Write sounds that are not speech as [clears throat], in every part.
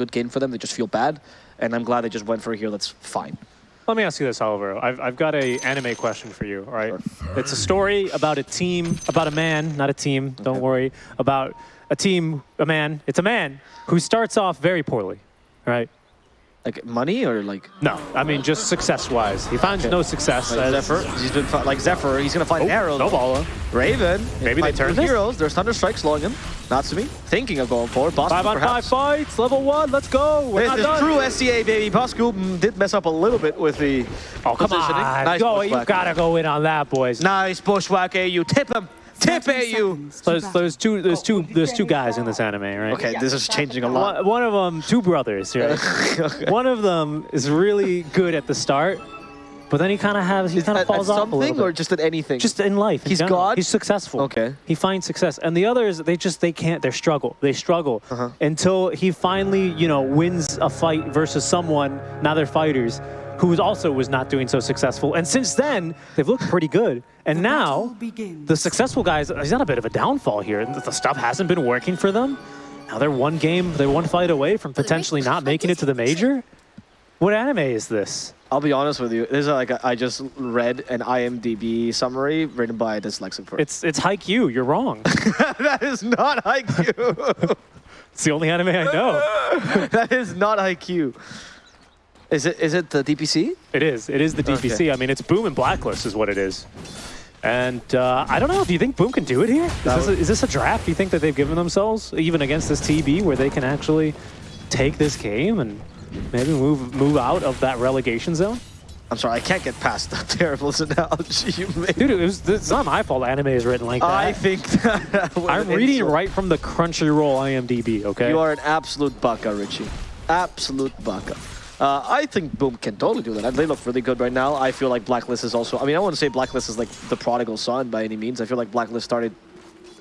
good game for them. They just feel bad, and I'm glad they just went for a hero that's fine. Let me ask you this, Oliver. I've, I've got a anime question for you, all right? It's a story about a team, about a man, not a team, don't Okay. worry, about a team, a man, it's a man who starts off very poorly, right? Like money or like No, I mean just success-wise. He finds Okay. no success. like Zephyr. He's been like Zephyr. He's gonna find Oh, an arrow. Snowballer. Raven. Maybe they turn heroes. There's Thunder Strike slowing him. Natsumi thinking of going forward. Bosco Five on perhaps. five fights, level one, let's go. We're This not is done. true SEA, baby. Bosco did mess up a little bit with the Oh, come positioning. on. Nice go, you gotta go in on that, boys. Nice bushwhack You Tip him. Tip AU. There's, there's two, there's two, there's two guys in this anime, right? Okay, this is changing a lot. One, one of them, two brothers, right? [laughs] One of them is really good at the start, but then he kind of has, he kind of falls at off a little something bit. or just at anything? just in life. in He's general. God? He's successful. Okay. He finds success, and the others, they just they can't. They struggle. They struggle Uh-huh. until he finally, you know, wins a fight versus someone. Now they're fighters. Who also was not doing so successful, and since then they've looked pretty good. And now the successful guys, he's on a bit of a downfall here. The the stuff hasn't been working for them. Now they're one game, they're one fight away from potentially not making it to the major. What anime is this? I'll be honest with you. This is like a, I just read an IMDb summary written by a dyslexic person. It's it's Haikyuu. You're wrong. [laughs] that is not IQ. [laughs] it's the only anime I know. [laughs] that is not IQ. Is it? Is it the DPC? It is. It is the DPC. Okay. I mean, it's Boom and Blacklist is what it is. And uh, I don't know. Do you think Boom can do it here? Is this, a, is this a draft? Do you think that they've given themselves, even against this TB, where they can actually take this game and maybe move move out of that relegation zone? I'm sorry, I can't get past that [laughs] terrible analogy you made. Dude, it was, it's not my fault anime is written like that. I think that I'm reading insult. right from the Crunchyroll IMDb, okay? You are an absolute baka, Richie. Absolute baka. Uh, I think Boom can totally do that. They look really good right now. I feel like Blacklist is also. I mean, I wouldn't say Blacklist is like the prodigal son by any means. I feel like Blacklist started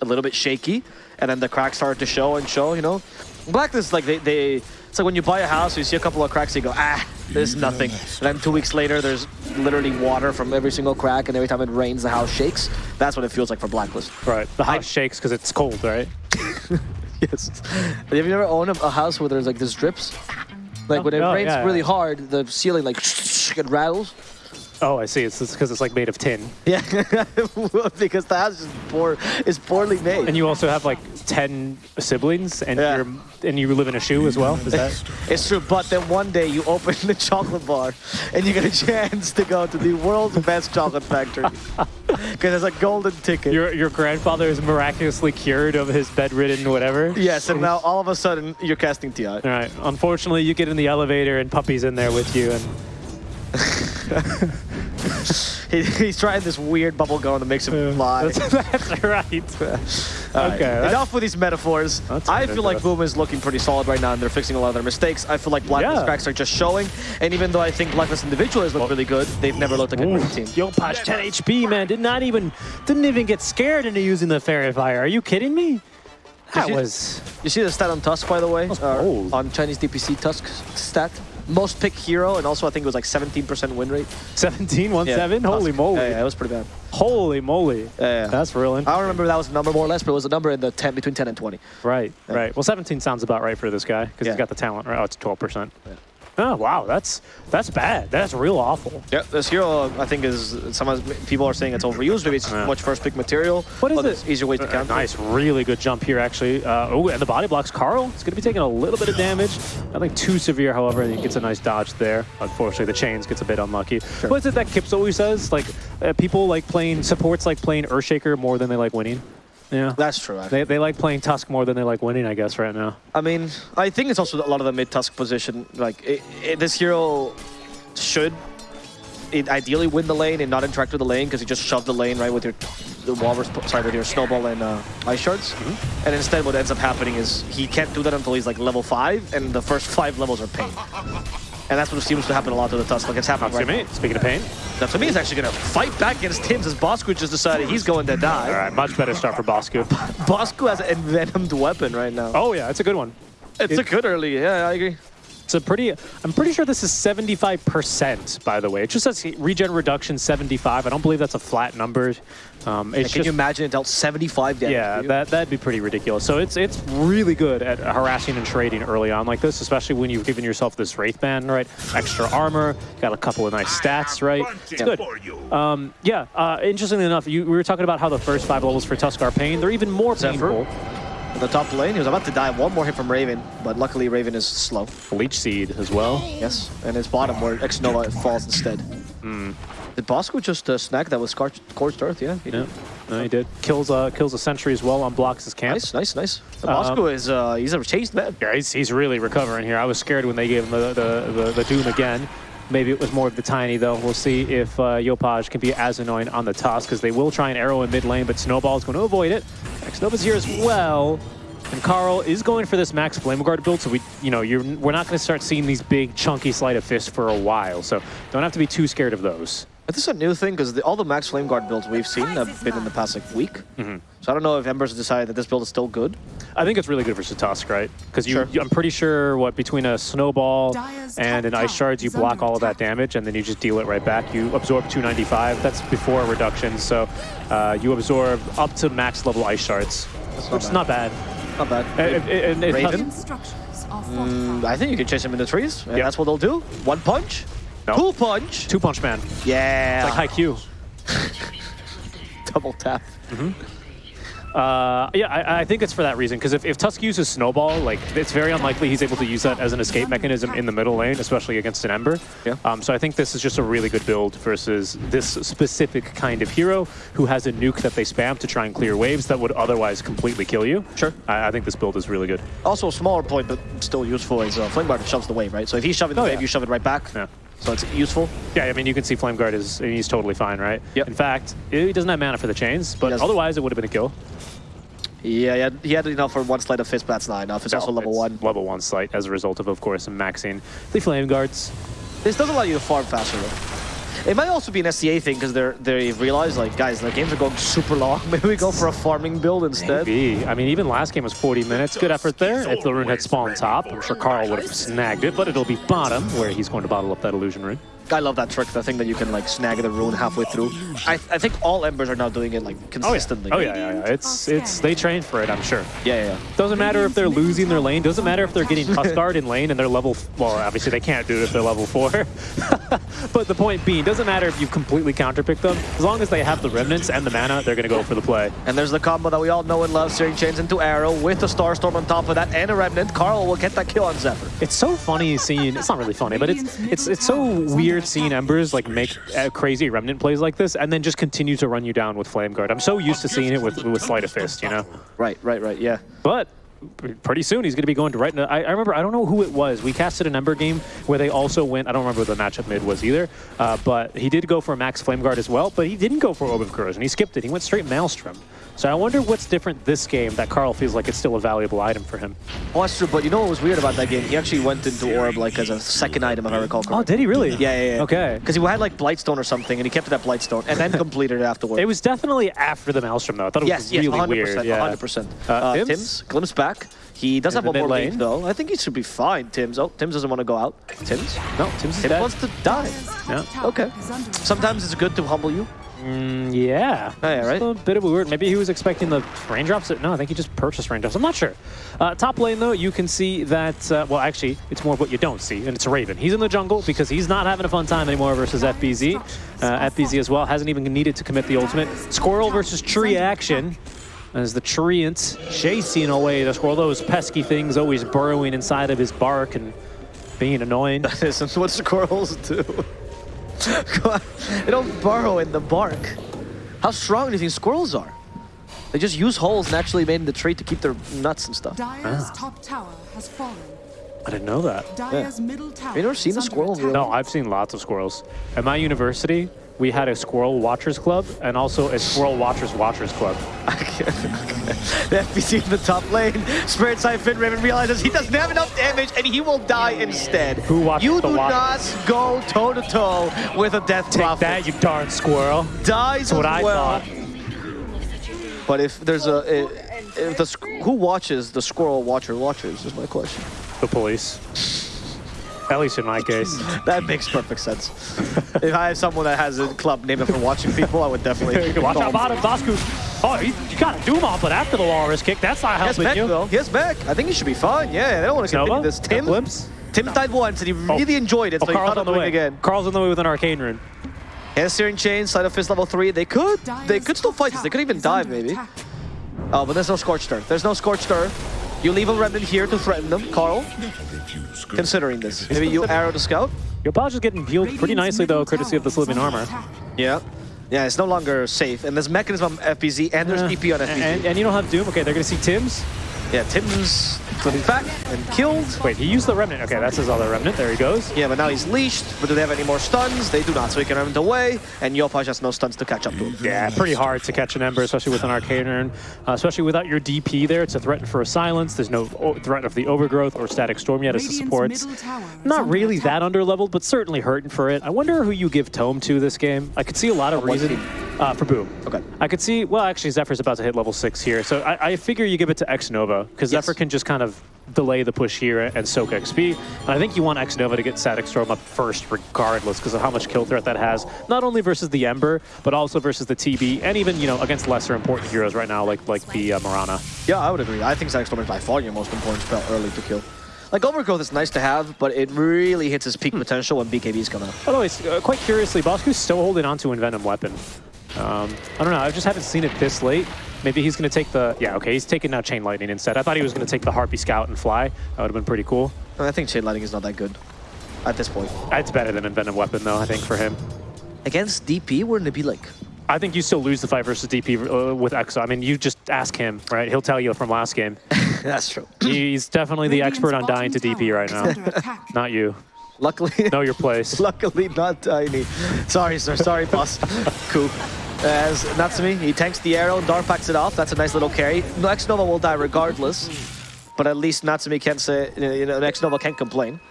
a little bit shaky, and then the cracks started to show and show. You know, Blacklist is like they they. It's like when you buy a house, you see a couple of cracks, you go, ah, there's nothing. And then two weeks later, there's literally water from every single crack, and every time it rains, the house shakes. That's what it feels like for Blacklist. Right. The house shakes because it's cold, right? [laughs] Yes. Have you ever owned a, a house where there's like this drips? Like when it Oh, rains yeah, really yeah. hard, the ceiling like [sniffs] it rattles. Oh, I see. It's because it's like made of tin. Yeah, [laughs] because the house is poor, is poorly made. And you also have like 10 siblings and Yeah. you're and you live in a shoe as well? Is that [laughs] it's true, but then one day you open the chocolate bar and you get a chance to go to the world's best chocolate factory [laughs] because it's a golden ticket. your your grandfather is miraculously cured of his bedridden whatever? yes, and now all of a sudden you're casting Ti. All right. Unfortunately, you get in the elevator and puppy's in there with you and [laughs] He, he's trying this weird bubble gum that makes him fly. that's, [laughs] that's right. [laughs] All right, Okay, that's- Enough with these metaphors. I feel like. Boom is looking pretty solid right now, and they're fixing a lot of their mistakes. I feel like Blacklist Yeah. cracks are just showing, and even though I think Blacklist individuals look really good, they've never looked like a great team. Yo, Patch 10 HP, man. Did not even didn't even get scared into using the fairy fire. Are you kidding me? That you- was You see the stat on Tusk, by the way, uh, on Chinese DPC Tusk stat. Most pick hero, and also I think it was like 17% win rate. 17, 1 Yeah, 7. Holy moly. Yeah, yeah, it was pretty bad. Holy moly. Yeah, yeah. That's real. I don't remember if that was a number more or less, but it was a number in the 10 between 10 and 20. Right, right. Well, 17 sounds about right for this guy because he's got the talent. Right? Oh, it's 12%. Oh, wow. That's that's bad. That's real awful. Yeah, this hero I think is some people are saying it's overused. Maybe it's Yeah. much first pick material. What is it? Easier ways to Uh, counter. nice, really good jump here, actually. Uh, oh, and the body blocks Carl. It's going to be taking a little bit of damage. Nothing too severe, however. He gets a nice dodge there. Unfortunately, the chains gets a bit unlucky. What is it that Kips always says? Like, uh, people like playing, supports like playing Earthshaker more than they like winning. Yeah. That's true. actually. They, they like playing Tusk more than they like winning, I guess, right now. I mean, I think it's also a lot of the mid tusk position. Like it, it, this hero should it ideally win the lane and not interact with the lane because you just shove the lane right with your the walrus sorry with your snowball and uh, ice shards. Mm-hmm. And instead, what ends up happening is he can't do that until he's like level five, and the first [laughs] five levels are pain. And that's what seems to happen a lot to the Tusk. Like it's happening right Natsumi, speaking of pain. now. Natsumi is actually going to fight back against Tims as Bosco just decided he's going to die. All right, much better start for Bosku. [laughs] Bosco has an envenomed weapon right now. Oh, yeah, it's a good one. it's it- a good early. Yeah, I agree. It's a pretty, I'm pretty sure this is 75%, by the way. It just says regen reduction 75. I don't believe that's a flat number. Um, Can just, you imagine it dealt 75 damage? yeah, that, that'd be pretty ridiculous. So it's it's really good at harassing and trading early on like this, especially when you've given yourself this Wraith Band, right? Extra armor, got a couple of nice stats, right? It's good. Um, yeah, uh, interestingly enough, you, we were talking about how the first five levels for Tusk are pain. They're even more Zephyr. painful. In the top lane, he was about to die. One more hit from Raven, but luckily Raven is slow. Leech Seed as well. Yes, and his bottom where Xnova falls instead. Hmm. Did Bosco just uh, snag that with Scorched, Scorched Earth? Yeah, he Yeah, did. no, he did. Kills uh, kills a sentry as well, on blocks his camp. Nice, nice, nice. Um, Bosco is uh, he's a chased man. Yeah, he's, he's really recovering here. I was scared when they gave him the, the, the, the Doom again. Maybe it was more of the Tiny, though. We'll see if uh, Yopaj can be as annoying on the toss, because they will try and arrow in mid lane, but Snowball is going to avoid it. Xnova's here as well. And Carl is going for this Max Flame Guard build, so we, you know, you're, we're not going to start seeing these big, chunky Sleight of Fist for a while, so don't have to be too scared of those. But this is a new thing because all the Max Flame Guard builds we've seen have been in the past like week. Mm-hmm. So I don't know if Embers decided that this build is still good. I think it's really good versus Tusk, right? Because you, Sure. you- I'm pretty sure what between a snowball Dire's and an ice tower shards, you block all of that damage, and then you just deal it right back. You absorb 295. That's before reduction, so uh, you absorb up to max level ice shards, not which is bad. not bad. Not bad. Uh, it- it- and it- Raven? Radiant structures are Mm. I think you can chase him in the trees, and Yep. that's what they'll do. One punch, No. two punch. Two punch man, Yeah, like Haikyuu. double tap. Uh, yeah, I, I think it's for that reason. Because if, if Tusk uses Snowball, like it's very unlikely he's able to use that as an escape mechanism in the middle lane, especially against an Ember. Yeah. Um, so I think this is just a really good build versus this specific kind of hero who has a nuke that they spam to try and clear waves that would otherwise completely kill you. Sure. I, I think this build is really good. Also, a smaller point, but still useful, is uh, Flame Guard shoves the wave, right? So if he's shoving the Oh, wave, yeah. you shove it right back. Yeah. So it's useful. Yeah, I mean, you can see Flame Guard is he's totally fine, right? Yep. In fact, he doesn't have mana for the chains, but otherwise it would have been a kill. Yeah, he had, he had enough for one sleight of fist, but that's not enough. It's also level it's one. Level one slight as a result of, of course, maxing the Flame Guards. This does allow you to farm faster, though. It might also be an SEA thing because they're they realize like guys, the games are going [laughs] super long. Maybe we go for a farming build instead. Maybe. I mean, even last game was 40 minutes. Good effort there. If the rune had spawned top, I'm sure Carl would have snagged it, but it'll be bottom, where he's going to bottle up that illusion rune. I love that trick, the thing that you can like snag the rune halfway through. I, I think all embers are now doing it like oh, consistently. Oh yeah, yeah, yeah. It's it's they train for it, I'm sure. yeah, yeah. yeah. Doesn't matter if they're losing their lane. Doesn't matter if they're getting Tusk Guard in lane and they're level. Well, obviously they can't do it if they're level four. [laughs] but the point being, doesn't matter if you completely counterpick them. As long as they have the remnants and the mana, they're gonna go for the play. And there's the combo that we all know and love, Searing Chains into Arrow with the Starstorm on top of that and a Remnant. Carl will get that kill on Zephyr. It's so funny seeing. It's not really funny, but it's it's it's so weird seeing Embers like make uh, crazy remnant plays like this and then just continue to run you down with Flame Guard. I'm so used to seeing it with with Sleight of Fist, you know. Right, right, right, yeah. But pretty soon he's going to be going to right. I, I remember I don't know who it was. We casted an Ember game where they also went. I don't remember what the matchup mid was either. Uh, but he did go for a Max Flame Guard as well. But he didn't go for Orb of Corrosion. He skipped it. He went straight Maelstrom. So I wonder what's different this game that Carl feels like it's still a valuable item for him. Oh, that's true, but you know what was weird about that game? He actually went into Orb like as a second item, if I recall Oh, did he really? Yeah, yeah, yeah. Okay. Because he had like Blightstone or something, and he kept it at Blightstone, and then [laughs] completed it afterwards. It was definitely after the Maelstrom though. I thought it yes, was yes, really 100%, weird. Yeah. 100%. Uh, Uh, Tims? Tim's, glimpse back. He does have one more lane, though. I think he should be fine, Tim's. Oh, Tim's doesn't want to go out. Tim's? No, Tim's Tim dead. wants to die. Yeah. Okay. Sometimes it's good to humble you. Mm, yeah. Oh, yeah, right? A bit of a weird. Maybe he was expecting the raindrops. No, I think he just purchased raindrops. I'm not sure. Uh, top lane, though, you can see that, uh, well, actually, it's more of what you don't see, and it's Raven. He's in the jungle because he's not having a fun time anymore versus FBZ. Uh, FBZ as well hasn't even needed to commit the ultimate. Squirrel versus tree action. As the treant chasing away the squirrel, those pesky things always burrowing inside of his bark and being annoying. [laughs] This is what squirrels do. [laughs] Come on. they don't burrow in the bark. How strong do you think squirrels are? They just use holes naturally made in the tree to keep their nuts and stuff. Dire's ah. top tower has fallen. I didn't know that. Dire's middle tower. Have you never seen a squirrel in No, I've seen lots of squirrels. At my university, we had a Squirrel Watchers Club and also a Squirrel Watchers Watchers Club. [laughs] [laughs] The FBZ in the top lane. Spirit Side Fin Raven realizes he doesn't have enough damage and he will die instead. Who watches You the do Watchers? not go toe to toe with a Death Take Prophet. that, you darn squirrel. Dies That's what as I well. thought. But if there's a, if, if the who watches the squirrel watcher watchers is my question. The police. At least in my case. [laughs] That makes perfect sense. if I have someone that has a club named after watching people, I would definitely. [laughs] Watch call out, him. bottom. Bosku. Oh, you, you got a Doom off, but after the walrus kick, that's not He has helping back you. though. He has back. I think he should be fine. Yeah, they don't want to continue Nova? this. Tim, Glimpse? Tim died once and he oh. really enjoyed it, Oh, so he Carl's on the way. again. Carl's on the way with an arcane rune. He has Searing Chain, Sleight of Fist level 3. They could, they could still fight this. They could even dive maybe. Oh, but there's no Scorched Earth. There's no Scorched Earth. You leave a Remnant here to threaten them, Carl. Considering this. Maybe you arrow the Scout? Yopaj is getting healed pretty nicely, though, courtesy of this living armor. Yeah. Yeah, it's no longer safe. And there's Mechanism on FBZ and there's Uh, DP on FBZ. And, and you don't have Doom? Okay, they're going to see Tim's. Yeah, Tim's flipping back and killed. Wait, he used the Remnant. Okay, that's his other Remnant. There he goes. Yeah, but now he's leashed. But do they have any more stuns? They do not, so he can run away. And Yopaj has no stuns to catch up to him. Yeah, pretty hard to catch an Ember, especially with an Arcane Urn. Uh, especially without your DP there. It's a threat for a Silence. There's no o- threat of the Overgrowth or Static Storm yet as a support. Not really that underleveled, but certainly hurting for it. I wonder who you give Tome to this game. I could see a lot of what reason. Uh, for Boom. Okay. I could see, well, actually, Zephyr's about to hit level 6 here. So I, I figure you give it to X Nova, because Yes. Zephyr can just kind of delay the push here and soak XP. And I think you want X Nova to get Static Storm up first, regardless, because of how much kill threat that has. Not only versus the Ember, but also versus the TB, and even, you know, against lesser important heroes right now, like like the uh, Mirana. Yeah, I would agree. I think Zack Storm is by far your most important spell early to kill. Like, Overgrowth is nice to have, but it really hits its peak potential when BKBs come out. Although, it's, uh, quite curiously, Bosku's still holding on to Envenom Weapon. Um, I don't know, I just haven't seen it this late. Maybe he's going to take the... Yeah, okay, he's taking now Chain Lightning instead. I thought he was going to take the Harpy Scout and fly. That would have been pretty cool. I think Chain Lightning is not that good at this point. It's better than Envenom Weapon, though, I think, for him. Against DP, wouldn't it be like... I think you still lose the fight versus DP uh, with Exo. I mean, you just ask him, right? He'll tell you from last game. [laughs] That's true. [clears throat] He's definitely the expert on dying to DP right now. [laughs] Not you. Luckily... Know your place. [laughs] Luckily not tiny. Sorry, sir. Sorry, boss. cool. As Natsumi, he tanks the arrow, Dark packs it off. That's a nice little carry. Next Nova will die regardless, but at least Natsumi can say, you know, Next Nova can't complain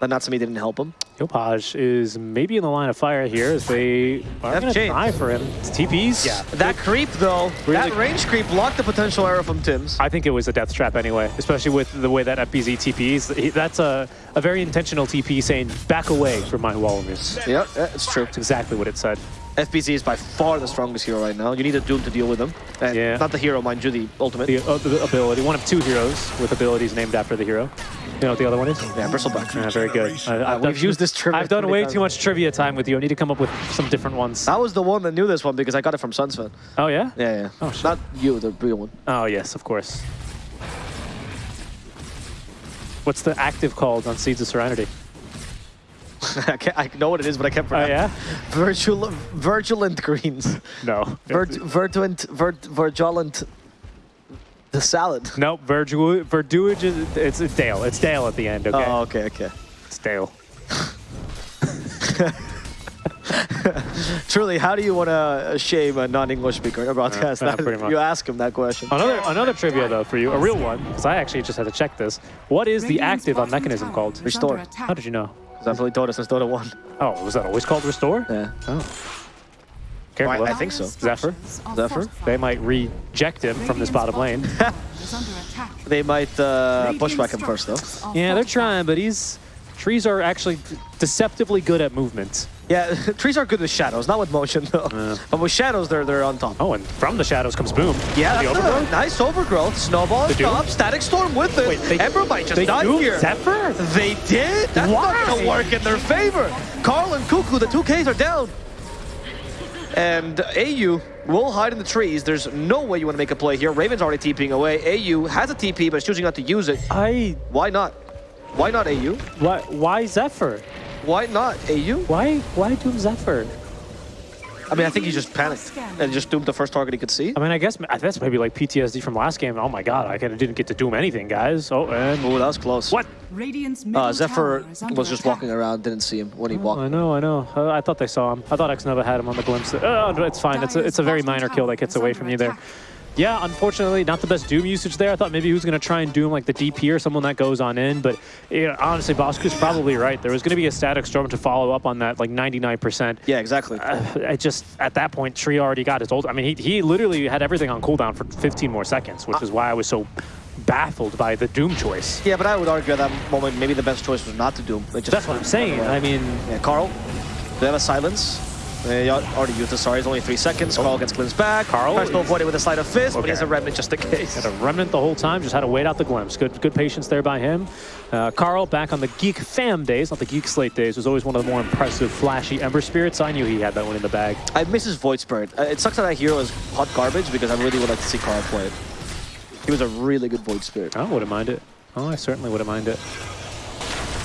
that Natsumi didn't help him. Yopaj is maybe in the line of fire here as they are Have going to changed. try for him. It's TPs? Yeah. That creep, though, Really- that range creep blocked the potential arrow from Tim's. I think it was a death trap anyway, especially with the way that FBZ TPs. That's a, a very intentional TP saying, back away from my Walrus. Yeah, yeah, it's true. That's exactly what it said. FBZ is by far the strongest hero right now. You need a Doom to deal with him. And Yeah. Not the hero, mind you, the ultimate. The, uh, the ability, one of two heroes with abilities named after the hero. You know what the other one is? yeah, Bristleback. Yeah, very good. I, I've we've used this trivia I've done way too much trivia time with you. I need to come up with some different ones. I was the one that knew this one because I got it from Sunsfan. Oh, yeah? Yeah, yeah. Oh, shit. Not you, the real one. Oh, yes, of course. What's the active called on Seeds of Serenity? [laughs] I, can't, I know what it is, but I can't Oh, pronounce yeah? Virtual, virulent greens. No. Virt, virtuant, virt, virulent. The salad. Nope, Verdu Verduage is, it's, it's Dale. It's Dale at the end, okay? Oh, okay, okay. It's Dale. [laughs] Truly, how do you want to shame a non-English speaker in a broadcast? yeah, That- pretty much. You ask him that question. Another another trivia, though, for you. A real one, because I actually just had to check this. What is the active on Mechanism called? Restore. How did you know? Because I've told us since Dota 1. Oh, was that always called Restore? Yeah. Oh. Careful. I huh? think so. Zephyr? Zephyr? They might reject him from this bottom lane. [laughs] They might uh, pushback him first, though. Yeah, they're trying, but he's... Trees are actually deceptively good at movement. Yeah, [laughs] trees are good with shadows, not with motion, though. But with shadows, they're they're on top. Oh, and from the shadows comes Boom. Yeah, the overgrowth. nice overgrowth. Snowball Static Storm with it. Wait, they- Ember might just They die here. Zephyr? They did? That's not gonna work in their favor. Carl and Kuku, the two Ks are down. And AU will hide in the trees. There's no way you want to make a play here. Raven's already TPing away. AU has a TP, but is choosing not to use it. I... Why not? Why not AU? Why, why Zephyr? Why not AU? Why why Doom Zephyr? I mean, I think he just panicked and just doomed the first target he could see. I mean, I guess that's maybe like PTSD from last game. Oh my god, I kinda didn't get to Doom anything, guys. Oh, and... Oh, that was close. What? Uh, Zephyr was just walking around, didn't see him when he walked. I know, I know. Uh, I thought they saw him. I thought X Nova had him on the glimpse. Oh, it's fine. It's a, it's a very minor kill that gets away from you there. Yeah, unfortunately, not the best Doom usage there. I thought maybe he was going to try and Doom like the DP or someone that goes on in, but know, honestly, Bosku's probably right. There was going to be a static storm to follow up on that, like 99%. Yeah, exactly. Uh, I just, at that point, Tree already got his ult. I mean, he, he literally had everything on cooldown for 15 more seconds, which is why I was so baffled by the Doom choice. Yeah, but I would argue at that moment maybe the best choice was not to Doom. That's what I'm saying. I mean, Yeah, Carl, they have a silence. They already used the sorry, it's only three seconds. Carl gets glimpsed back. Carl tries to is- avoid it with a sleight of fist, but he has a remnant just in case. had a remnant the whole time, just had to wait out the glimpse. Good good patience there by him. Uh, Carl, back on the Geek Fam days, not the Geek Slate days, was always one of the more impressive, flashy Ember Spirits. I knew he had that one in the bag. I miss his Void Spirit. Uh, it sucks that that hero is hot garbage because I really would like to see Carl play it. He was a really good Void Spirit. I wouldn't mind it. Oh, I certainly wouldn't mind it.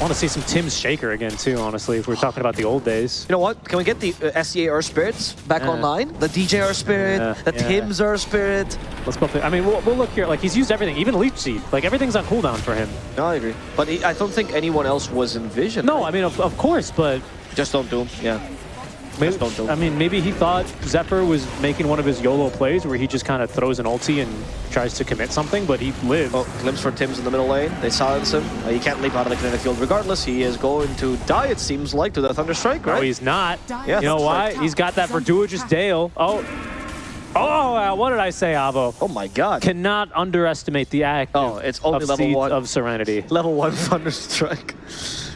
I want to see some Tim's Shaker again, too, honestly, if we're talking about the old days. You know what? Can we get the uh, SEA Earth Spirits back Yeah. online? The DJ Earth Spirit, Yeah, the yeah. Tim's Earth Spirit. Let's go. I mean, we'll, we'll look here. Like, he's used everything, even Leech Seed. Like, everything's on cooldown for him. No, I agree. But he, I don't think anyone else was in Vision. No, right? I mean, of, of course, but just don't do him. Yeah. Maybe, don't. I mean, maybe he thought Zephyr was making one of his YOLO plays where he just kind of throws an ulti and tries to commit something, but he lived. Oh, glimpse for Tim's in the middle lane. They silence him. Uh, he can't leap out of the kinetic field regardless. He is going to die, it seems like, to the Thunder Strike, No, he's not. Yeah, you know why? He's got that Verduage's Dale. Oh. Oh, uh, what did I say, Avo? oh my god. Cannot underestimate the act Oh, it's only of level one. of Serenity. [laughs] Level 1 Thunder Strike.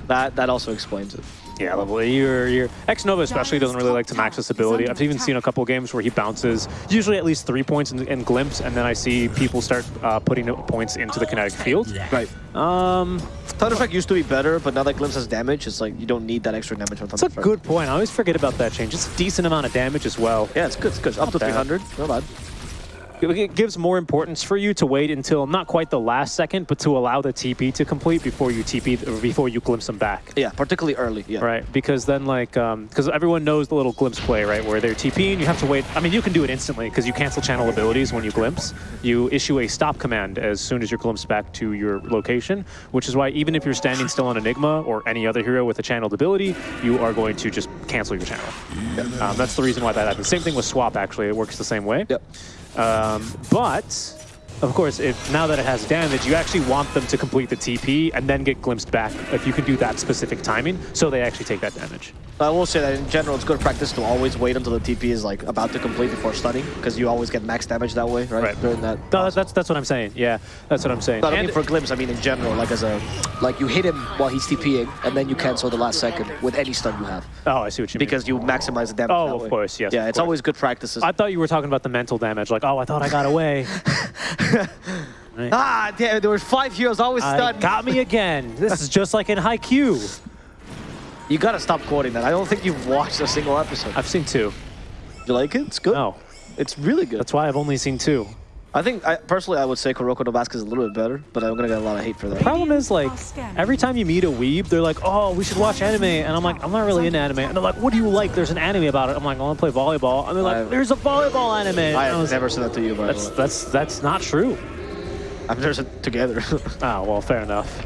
That, that also explains it. Yeah, level your your X Nova especially doesn't really like to max this ability. I've even seen a couple games where he bounces usually at least three points in, in glimpse, and then I see people start uh, putting points into the kinetic field. Right. Um, Thunder Strike used to be better, but now that Glimpse has damage, it's like you don't need that extra damage from Thunder that's a good point. I always forget about that change. It's a decent amount of damage as well. Yeah, it's good. It's good. Up to bad. 300. Not bad. It gives more importance for you to wait until not quite the last second, but to allow the TP to complete before you TP before you glimpse them back. Yeah, particularly early. Yeah. Right, because then like, because everyone knows the little glimpse play, right, where they're TPing, you have to wait. I mean, you can do it instantly because you cancel channel abilities when you glimpse. You issue a stop command as soon as you're glimpsed back to your location, which is why even if you're standing still on Enigma or any other hero with a channeled ability, you are going to just cancel your channel. Um, that's the reason why that happens. Same thing with swap, actually. It works the same way. Yep. Um, but of course, if now that it has damage, you actually want them to complete the TP and then get glimpsed back if you can do that specific timing, so they actually take that damage. I will say that in general, it's good practice to always wait until the TP is like about to complete before stunning, because you always get max damage that way, right? Right. During that. No, that's that's what I'm saying. Yeah, that's what I'm saying. Not And- only for glimpse, I mean in general, like as a, like you hit him while he's TPing, and then you cancel the last second with any stun you have, oh, I see what you mean. because you maximize the damage. Oh, of way. course, yes, Yeah, it's course. always good practices. I thought you were talking about the mental damage. Like, oh, I thought I got away. [laughs] ah, damn! There were five heroes always stunned. got me again. This is just like in Haikyuu. You gotta stop quoting that. I don't think you've watched a single episode. I've seen two. You like it? It's good. No, It's really good. that's why I've only seen two. I think, I, personally, I would say Kuroko no Basket is a little bit better, but I'm gonna get a lot of hate for that. Problem is, like, every time you meet a weeb, they're like, oh, we should watch anime. And I'm like, I'm not really into anime. And they're like, what do you like? There's an anime about it. I'm like, I want to play volleyball. And they're like, I've- there's a volleyball anime. And I I was- never said that to you, by That's, the way. that's, that's not true. I've never said together. Oh, [laughs] well, fair enough.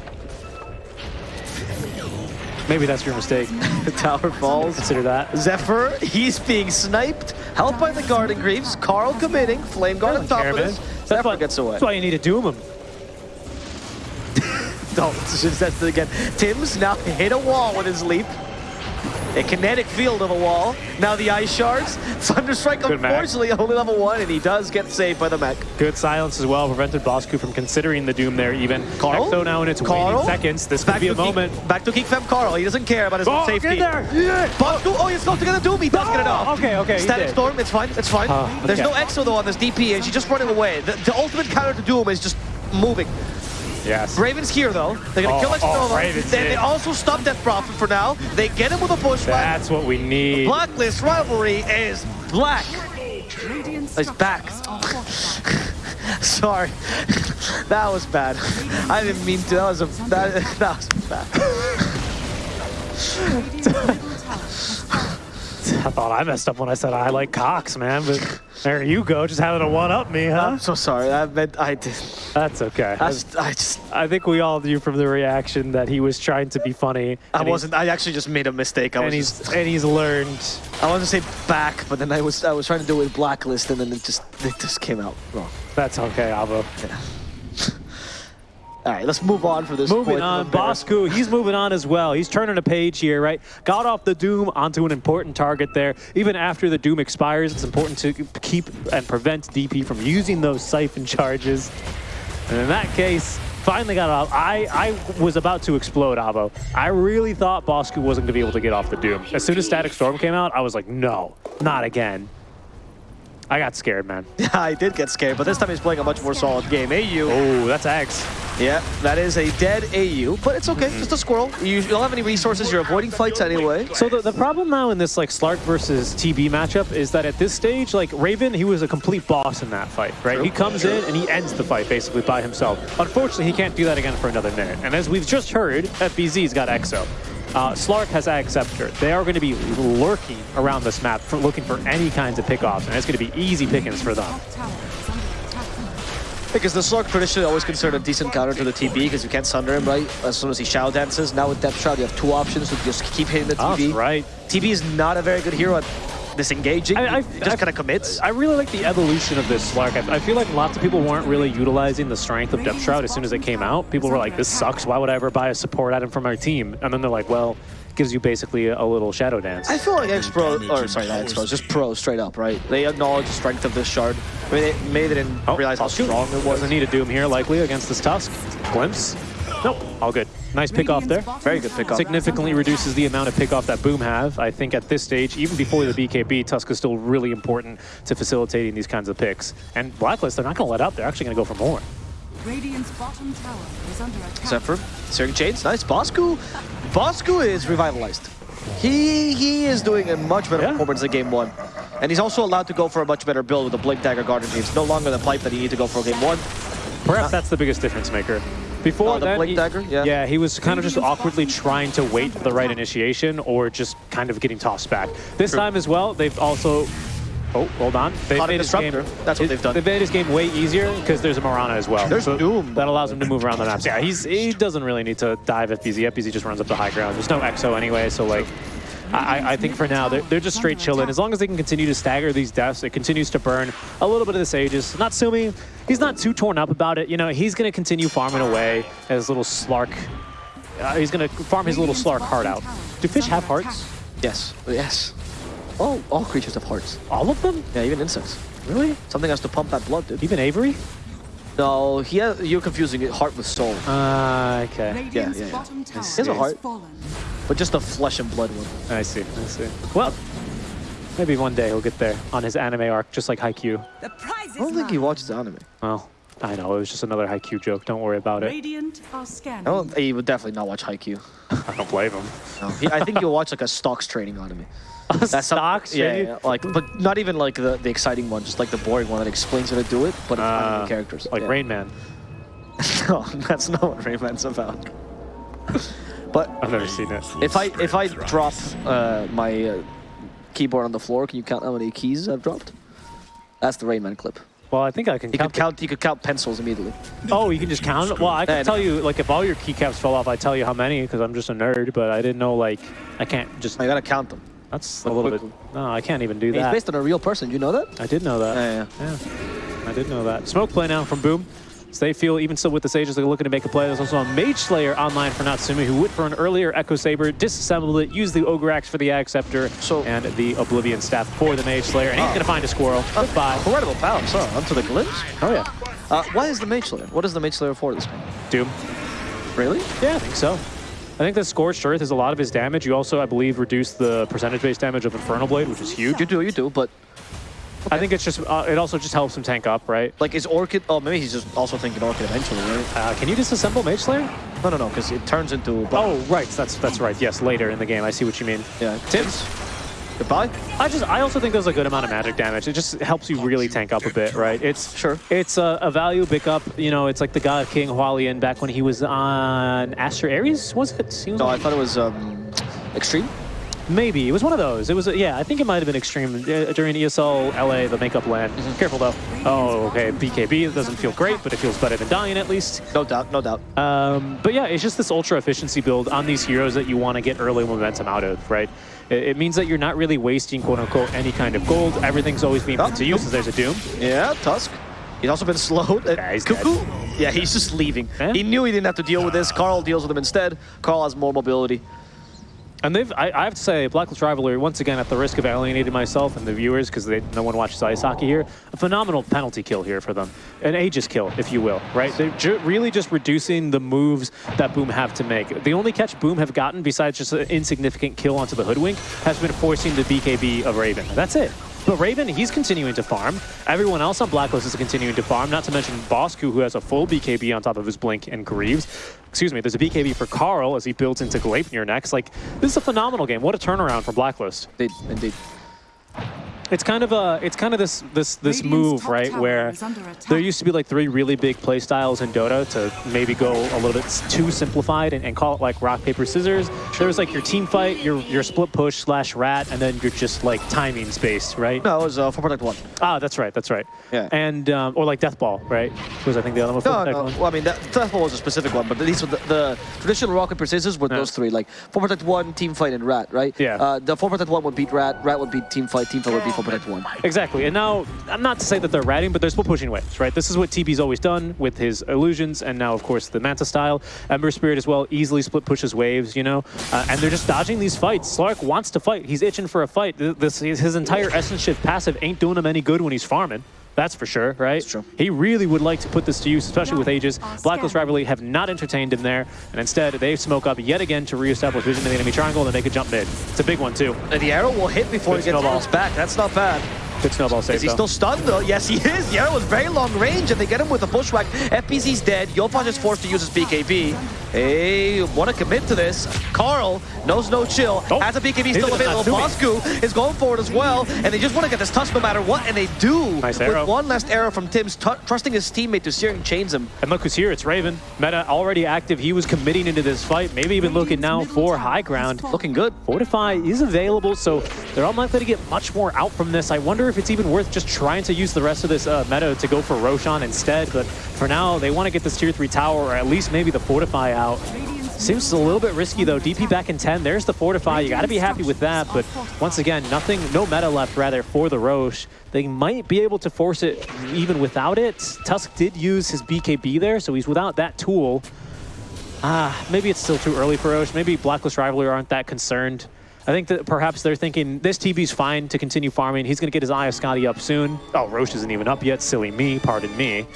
Maybe that's your mistake. [laughs] tower falls. Consider that. Zephyr, he's being sniped. Helped by the Guardian Greaves. Carl committing. Flame Guard on top of this. That's Zephyr why, gets away. that's why you need to doom him. [laughs] Don't. [laughs] That's it again. Tim's now hit a wall with his leap. A kinetic field of a wall. Now the ice shards. [laughs] Thunderstrike, Good mech. unfortunately, only level one, and he does get saved by the mech. Good silence as well. Prevented Bosku from considering the doom there even. Carl? Now in its Carl? seconds, this could be a moment. Geek, back to Geek Fam Carl. He doesn't care about his Oh, own safety. get there! Yeah. Bosku, oh, he's going to get a Doom. He does get it Oh, off. okay, okay, Static. Storm, it's fine, it's fine. Oh, There's okay. no Exo though on this DP, and she's just running away. The, the ultimate counter to Doom is just moving. Yes. Raven's here though. They're gonna Oh, kill oh, Exnova. Raven's then they also stop Death Prophet for now. They get him with a pushback. That's what we need. Blacklist rivalry is black. Radiant It's back. structures are fortified. Sorry, [laughs] that was bad. I didn't mean to. That was a that, [laughs] that was bad. [laughs] Radiant's middle tower has fallen. I thought I messed up when I said I like cocks, man, but there you go, just having a one-up me, huh? I'm so sorry. I meant I did. That's okay. I just, I just I think we all knew from the reaction that he was trying to be funny. I wasn't. I actually just made a mistake. I And he's just. and he's learned. I wanted to say back, but then I was I was trying to do it with blacklist, and then it just it just came out wrong. That's okay, Avo. All right, let's move on for this. Moving on. Bosku, he's moving on as well. He's turning a page here, right? Got off the Doom onto an important target there. Even after the Doom expires, it's important to keep and prevent DP from using those siphon charges. And in that case, finally got off. I, I was about to explode, Avo. I really thought Bosku wasn't going to be able to get off the Doom. As soon as Static Storm came out, I was like, no, not again. I got scared, man. Yeah, [laughs] I did get scared, but this time he's playing a much more solid game. AU, Oh, that's Axe. yeah, that is a dead AU, but it's okay, just a squirrel. You, you don't have any resources, you're avoiding fights anyway. So the, the problem now in this like Slark versus TB matchup is that at this stage, like Raven, he was a complete boss in that fight, right? True. He comes in and he ends the fight basically by himself. Unfortunately, he can't do that again for another minute. And as we've just heard, FBZ's got EXO. Uh, Slark has Acceptor. They are going to be lurking around this map for looking for any kinds of pickoffs, and it's going to be easy pickings for them. Top tower is under attack. Because the Slug traditionally always considered a decent counter to the TB because you can't sunder him, right? As soon as he shadow dances. Now with Depth Shroud, you have two options to just keep hitting the Oh, TB. that's right. TB is not a very good hero at disengaging. I- I- just kind of commits. I really like the evolution of this Slark. I, I feel like lots of people weren't really utilizing the strength of Depth Shroud as soon as it came out. People were like, this sucks. Why would I ever buy a support item from our team? And then they're like, well, gives you basically a, a little Shadow Dance. I feel like X-Pro, or sorry, not X-Pro, just Pro straight up, right? They acknowledge the strength of this shard. I mean, they, maybe they didn't oh, realize how strong it was. Doesn't need a Doom here, likely, against this Tusk. Glimpse. Nope, all good. Nice pick off there. Very good tower pick off. Significantly reduces the amount of pick off that Boom have. I think at this stage, even before the BKB, Tusk is still really important to facilitating these kinds of picks. And Blacklist, they're not going to let up. They're actually going to go for more. attack. Radiant's bottom tower is under attack. Zephyr, Searing Chains, nice. Bosku, Bosku is revitalized. He he is doing a much better Yeah. performance in game one. And he's also allowed to go for a much better build with the Blink Dagger Guardian Dream. It's no longer the pipe that he need to go for game one. Perhaps that's the biggest difference maker. Before Oh, the then, he- Dagger? Yeah. yeah, he was kind of just awkwardly trying to wait for the right initiation or just kind of getting tossed back. This True. time as well, they've also. Oh, hold on. They've Caught made his game. That's what they've done. They've made his game way easier because there's a Mirana as well. There's So Doom. That allows him to move around the maps. Yeah, he's he doesn't really need to dive FBZ. FBZ just runs up the high ground. There's no EXO anyway, so like. I, I think for now they're, they're just straight chilling. As long as they can continue to stagger these deaths, it continues to burn a little bit of this Aegis. Natsumi, he's not too torn up about it. You know, he's going to continue farming away as little Slark. Uh, he's going to farm his little Slark heart out. Do fish have hearts? Yes, yes. All, all creatures have hearts. All of them? Yeah, even insects. Really? Something has to pump that blood, dude. Even Avery? No, he has, you're confusing it, heart with soul. Uh, okay. Radiant's yeah, yeah. bottom tower He has a heart. But just a flesh and blood one. I see, I see. Well, maybe one day he'll get there on his anime arc, just like Haikyuu. The prize is I don't think he mine. watches anime. Well, I know, it was just another Haikyuu joke. Don't worry about it. Radiant are scanning. I don't, he would definitely not watch Haikyuu. [laughs] I don't blame him. No. He, I think he'll watch like a stocks trading anime. [laughs] some- Stocks? yeah, really? yeah, like, but not even like the, the exciting one, just like the boring one that explains how to do it, but it's not Uh, the characters. Like yeah. Rain Man. [laughs] no, that's not what Rain Man's about. [laughs] but I've never seen it. if I if I drop uh, my uh, keyboard on the floor, can you count how many keys I've dropped? That's the Rayman clip. Well, I think I can You count. could count. You could count pencils immediately. Oh, you can just count? Well, I can Yeah, tell you, like, if all your keycaps fell off, I tell you how many, because I'm just a nerd, but I didn't know, like, I can't just... I gotta count them. That's a Look little bit... No, I can't even do He's that. based on a real person. You know that? I did know that. Yeah, yeah. Yeah, I did know that. Smoke play now from Boom. So they feel, even still with the Sages, they're looking to make a play. There's also a Mage Slayer online for Natsumi, who went for an earlier Echo Saber, disassembled it, used the Ogre Axe for the Ag Scepter, So- and the Oblivion Staff for the Mage Slayer. And he's Oh. going to find a squirrel. Goodbye. Incredible pounce, huh? Onto the glimpse. Oh, yeah. Uh, why is the Mage Slayer? What is the Mage Slayer for this game? Doom. Really? Yeah, I think so. I think the Scorched Earth is a lot of his damage. You also, I believe, reduce the percentage-based damage of Infernal Blade, which is huge. You do, you do, but I think it's just, uh, it also just helps him tank up, right? like, is Orchid? Oh, maybe he's just also thinking Orchid eventually, right? Uh, can you disassemble Mage Slayer? No, no, no, because it turns into. Oh, right. That's that's right. Yes, later in the game. I see what you mean. yeah. Tips? Goodbye. I just I also think there's a good amount of magic damage. It just helps you really tank up a bit, right? It's Sure. It's a, a value pickup. You know, it's like the God King Hualien back when he was on Aster Ares. Was it? Was No, on- I thought it was um, Extreme. Maybe it was one of those. It was a, yeah. I think it might have been extreme uh, during ESL LA, the makeup land. Mm-hmm. Careful though. Oh, okay. BKB it doesn't feel great, but it feels better than dying at least. No doubt, no doubt. Um, but yeah, it's just this ultra efficiency build on these heroes that you want to get early momentum out of, right? It, means that you're not really wasting quote unquote any kind of gold. Everything's always being put to use as there's a doom. Yeah, Tusk. He's also been slowed. Yeah, he's Kuku. Yeah, he's just leaving. He knew he didn't have to deal with this. Carl deals with him instead. Carl has more mobility. And they've, I, I have to say, Blacklist Rivalry, once again, at the risk of alienating myself and the viewers, because no one watches ice hockey here, a phenomenal penalty kill here for them. An Aegis kill, if you will, right? They're ju really just reducing the moves that Boom have to make. The only catch Boom have gotten, besides just an insignificant kill onto the Hoodwink, has been forcing the BKB of Raven. That's it. But Raven, he's continuing to farm. Everyone else on Blacklist is continuing to farm, not to mention Bosku, who has a full BKB on top of his Blink and Greaves. Excuse me, there's a BKB for Carl as he builds into Gleipnir next. Like, this is a phenomenal game. What a turnaround from Blacklist. Indeed, indeed. It's kind of a, it's kind of this this this Radiant's move, right, tower where is under attack. there used to be like three really big play styles in Dota to maybe go a little bit too simplified and, and call it like rock paper scissors. There was like your team fight, your your split push slash rat, and then you're just like timing based, right? No, it was uh, for Protect 1. Ah, that's right, that's right. Yeah. And um, or like Death Ball, right? Was I think the other one? for No, Protect no. One? Well, I mean, that, that was a specific one, but these were the, the traditional rock paper scissors were Yeah. those three, like for protect one, team fight, and rat, right? Yeah. Uh, the for protect one would beat rat, rat would beat team fight, team fight would beat one. Exactly. And now, I'm not to say that they're ratting, but they're still pushing waves, right? This is what TB's always done with his illusions, and now, of course, the Manta style. Ember Spirit as well easily split pushes waves, you know? Uh, and they're just dodging these fights. Slark wants to fight. He's itching for a fight. This, his entire Essence Shift passive ain't doing him any good when he's farming. That's for sure, right? That's true. He really would like to put this to use, especially with Aegis. Our Blacklist scan. Rivalry have not entertained him there, and instead they smoke up yet again to reestablish vision in the enemy triangle and they make a jump mid. It's a big one, too. And the arrow will hit before Good he gets snowball. bounced back. That's not bad. Good snowball save, Is he though. still stunned though? Yes, he is. The arrow was very long range, and they get him with a bushwhack. FBZ's dead. Yopaj is forced to use his BKB. Hey, want to commit to this? Carl knows no chill. Oh, Has a BKB still available. Bosku is going for it as well, and they just want to get this touch no matter what, and they do. Nice with arrow. one last arrow from Tim's, trusting his teammate to searing chains him. And look who's here, it's Raven. Meta already active, he was committing into this fight, maybe even looking now for high ground. Looking good. Fortify is available, so they're unlikely to get much more out from this. I wonder if it's even worth just trying to use the rest of this uh, meta to go for Roshan instead, but for now, they want to get this tier 3 tower, or at least maybe the Fortify out. Seems a little bit risky though. DP back in 10. There's the Fortify. You got to be happy with that. But once again, nothing, no meta left rather for the Roche. They might be able to force it even without it. Tusk did use his BKB there, so he's without that tool. Ah, maybe it's still too early for Roche. Maybe Blacklist Rivalry aren't that concerned. I think that perhaps they're thinking this TB's fine to continue farming. He's going to get his Eye of Skadi up soon. Oh, Roche isn't even up yet. Silly me, pardon me.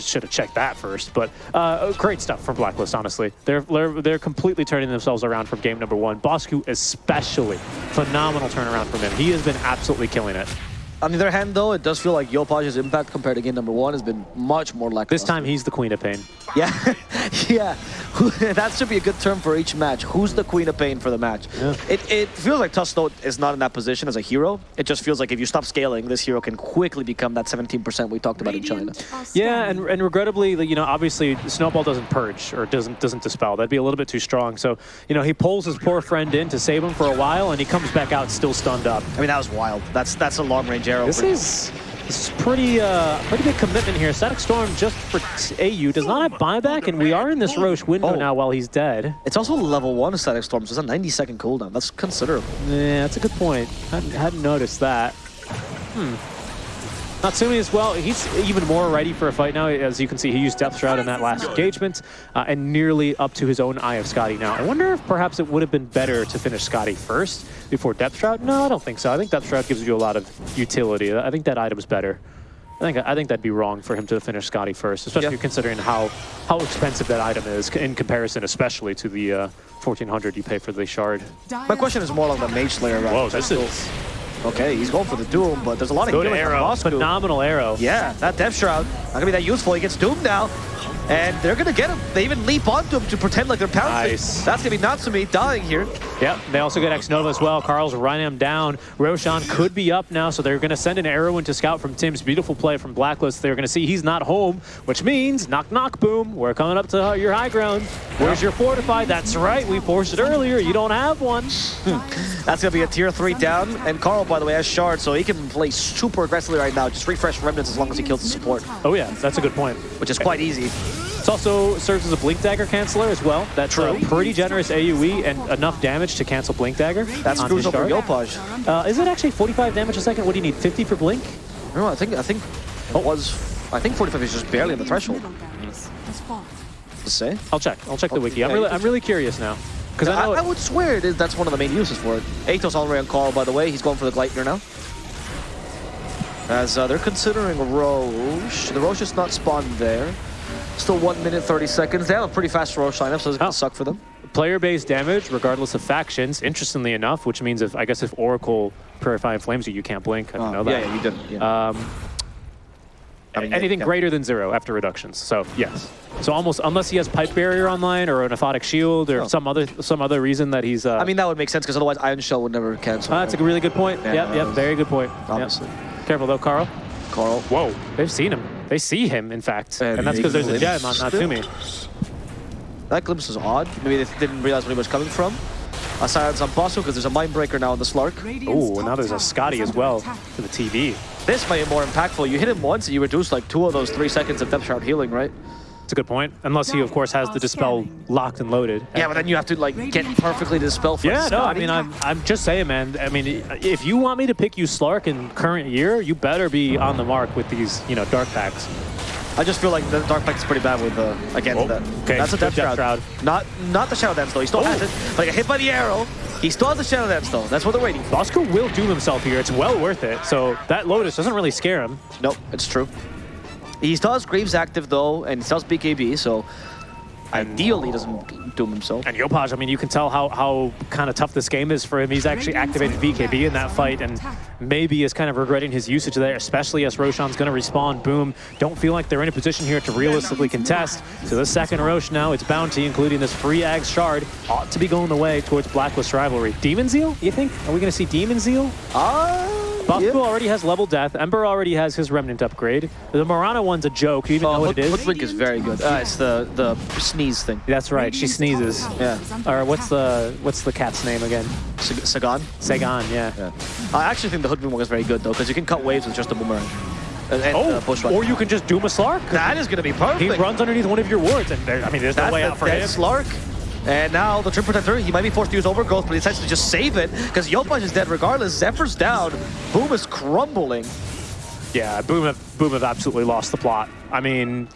Should have checked that first. But uh, great stuff from Blacklist, honestly. They're, they're they're completely turning themselves around from game number one. Bosku especially. Phenomenal turnaround from him. He has been absolutely killing it. On the other hand, though, it does feel like Yopaj's impact compared to game number one has been much more lackluster. This time he's the queen of pain. Yeah, [laughs] yeah. [laughs] that should be a good term for each match. Who's the queen of pain for the match? Yeah. It, it feels like Tusto is not in that position as a hero. It just feels like if you stop scaling, this hero can quickly become that 17% we talked about in China. Radiant Yeah, and, and regrettably, you know, obviously Snowball doesn't purge or doesn't doesn't dispel. That'd be a little bit too strong. So, you know, he pulls his poor friend in to save him for a while, and he comes back out still stunned up. I mean, that was wild. That's that's a long range arrow. This for- is this is pretty uh pretty big commitment here. Static Storm just for AU does not have buyback, and we are in this Roche window Oh. now while he's dead. It's also level one static storm, so it's a 90 second cooldown. That's considerable. Yeah, that's a good point. Hadn't, hadn't noticed that. Hmm. Natsumi as well, he's even more ready for a fight now. As you can see, he used Depth Shroud in that last engagement uh, and nearly up to his own Eye of Skadi now. I wonder if perhaps it would have been better to finish Skadi first before Depth Shroud? No, I don't think so. I think Depth Shroud gives you a lot of utility. I think that item's better. I think I think that'd be wrong for him to finish Skadi first, especially Yeah. considering how how expensive that item is in comparison, especially to the uh, 1400 you pay for the shard. My question is more on the mage slayer route. Whoa, this is Okay, he's going for the doom, but there's a lot of good healing arrow, phenomenal arrow. Yeah, that Depth Shroud, not gonna be that useful. He gets doomed now. And they're gonna get him. They even leap onto him to pretend like they're pouncing. Nice. That's gonna be Natsumi dying here. Yep, they also get X Nova as well. Carl's running him down. Roshan could be up now, so they're going to send an arrow into Scout from Tim's beautiful play from Blacklist. They're going to see he's not home, which means knock knock boom. We're coming up to your high ground. Where's your fortify? That's right, we forced it earlier. You don't have one. [laughs] That's gonna be a tier three down. And Carl, by the way, has shard, so he can play super aggressively right now. Just refresh remnants as long as he kills the support, Oh yeah, that's a good point. which is quite easy. It also serves as a Blink Dagger canceller as well. That's a True. pretty generous AoE and enough damage to cancel Blink Dagger. That on screws his over shard. Yopaj. Uh, is it actually 45 damage a second? What do you need, 50 for Blink? No, I think I think it was. I think 45 is just barely on the threshold. Middle barriers has. To say. I'll check. I'll check the wiki. I'm really, I'm really curious now. Because I I, I would swear it is, that's one of the main uses for it. Atos already on call, by the way. He's going for the Gleipnir now. As uh, they're considering Roche. The Roche is not spawned there. Still 1 minute 30 seconds. They have a pretty fast Roche lineup, so it's going Oh. to suck for them. player-based damage, regardless of factions, interestingly enough, which means if I guess if Oracle Purifying Flames you, you can't blink. I don't know Oh, that. yeah, yeah, you didn't. Yeah. Um, I mean, anything yeah. greater than zero after reductions. So yes. So almost unless he has pipe barrier online or an aphotic shield or Oh. some other some other reason that he's. Uh, I mean, that would make sense because otherwise Iron Shell would never cancel. ah, that's a really good point. Yeah, yep, yep, very good point. Yep. Obviously. Careful though, Carl. Carl. Whoa, they've seen him. They see him, in fact, And and, that's because there's a gem on. Natsumi. That glimpse was odd. Maybe they didn't realize where he was coming from. A silence on Bosco because there's a Mind Breaker now on the Slark. And now there's a Skadi as well attack. for the TV. This might be more impactful. You hit him once and you reduce like two of those three seconds of Depth Shroud healing, right? It's a good point. Unless he, of course, has the dispel locked and loaded. Yeah, but then you have to like get perfectly to dispel for Yeah, no, I mean, I'm, I'm just saying, man. I mean, if you want me to pick you Slark in current year, you better be on the mark with these, you know, Dark Pacts. I just feel like the Dark Pact is pretty bad with uh, against Oh, that. okay, That's a Death, Depth Depth Shroud. Shroud. Not not the Shadow Dance though. He still Oh. has it. But he hit by the arrow. He still has the Shadow Dance though. That's what they're waiting for. Bosco will doom himself here. It's well worth it. So that Lotus doesn't really scare him. Nope, it's true. He still has Greaves active though, and he still has BKB, so ideally he doesn't doom himself. And Yopaj, I mean, you can tell how, how kind of tough this game is for him. He's actually activated BKB in that fight and maybe is kind of regretting his usage there, especially as Roshan's going to respawn. Boom. Don't feel like they're in a position here to realistically contest. So the second Rosh now, it's Bounty, including this free Ags shard, ought to be going the way towards Blacklist rivalry. Demon Zeal, you think? Are we going to see Demon Zeal? Ah, Bosco yeah. already has level death. Ember already has his remnant upgrade. The Mirana one's a joke. You even know Oh, what Hood, it is? Hoodwink is very good. Uh, it's the the sneeze thing. That's right. She sneezes. Yeah. is under Or what's the what's the cat's name again? Sag- Sagan. Sagan, yeah. Yeah. I actually think the Hoodwink one is very good though, because you can cut waves with just a boomerang. And, and Oh, uh, or you can just doom a Slark. That is going to be perfect. He runs underneath one of your wards, and there, I mean, there's no way the out for dead him. Slark. And now the Treant Protector, he might be forced to use Overgrowth, but he decides to just save it because Yopaj is dead regardless. Zephyr's down. Boom is crumbling. Yeah, Boom have, Boom have absolutely lost the plot. I mean,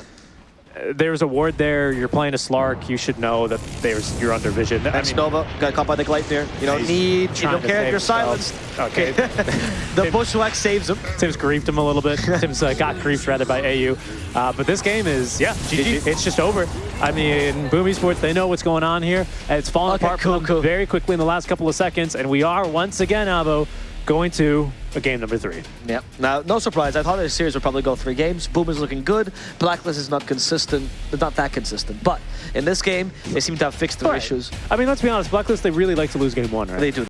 there's a ward there. You're playing a Slark. You should know that there's you're under vision. I That's mean, Nova. Got caught by the Gleipnir. You don't need, you don't care if you're silenced. Okay. [laughs] the Bushwhack saves him. Tim's griefed him a little bit. [laughs] Tim's uh, got griefed rather by AU. Uh, but this game is, yeah, GG. it's just over. I mean, Boom Esports, they know what's going on here. It's fallen Okay, apart cool, cool. very quickly in the last couple of seconds. And we are once again, Abo, going to a game number three. Yeah. Now, no surprise. I thought this series would probably go three games. Boom is looking good. Blacklist is not consistent. Not that consistent. But in this game, they seem to have fixed their Right. issues. I mean, let's be honest, Blacklist, they really like to lose game one, right? They do.